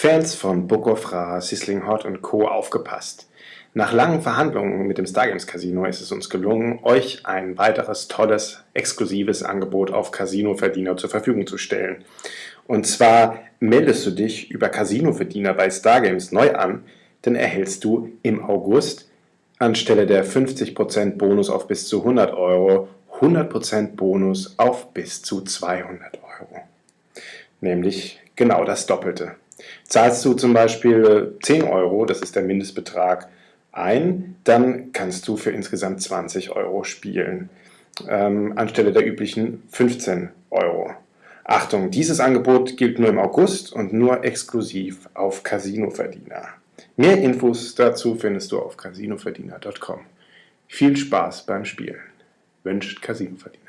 Fans von Book Sisling Hot und Co. aufgepasst. Nach langen Verhandlungen mit dem Stargames Casino ist es uns gelungen, euch ein weiteres tolles, exklusives Angebot auf Casino-Verdiener zur Verfügung zu stellen. Und zwar meldest du dich über Casino-Verdiener bei Stargames neu an, dann erhältst du im August anstelle der 50% Bonus auf bis zu 100 Euro 100% Bonus auf bis zu 200 Euro. Nämlich genau das Doppelte. Zahlst du zum Beispiel 10 Euro, das ist der Mindestbetrag, ein, dann kannst du für insgesamt 20 Euro spielen, ähm, anstelle der üblichen 15 Euro. Achtung, dieses Angebot gilt nur im August und nur exklusiv auf Casinoverdiener. Mehr Infos dazu findest du auf casinoverdiener.com. Viel Spaß beim Spielen. Wünscht Casinoverdiener.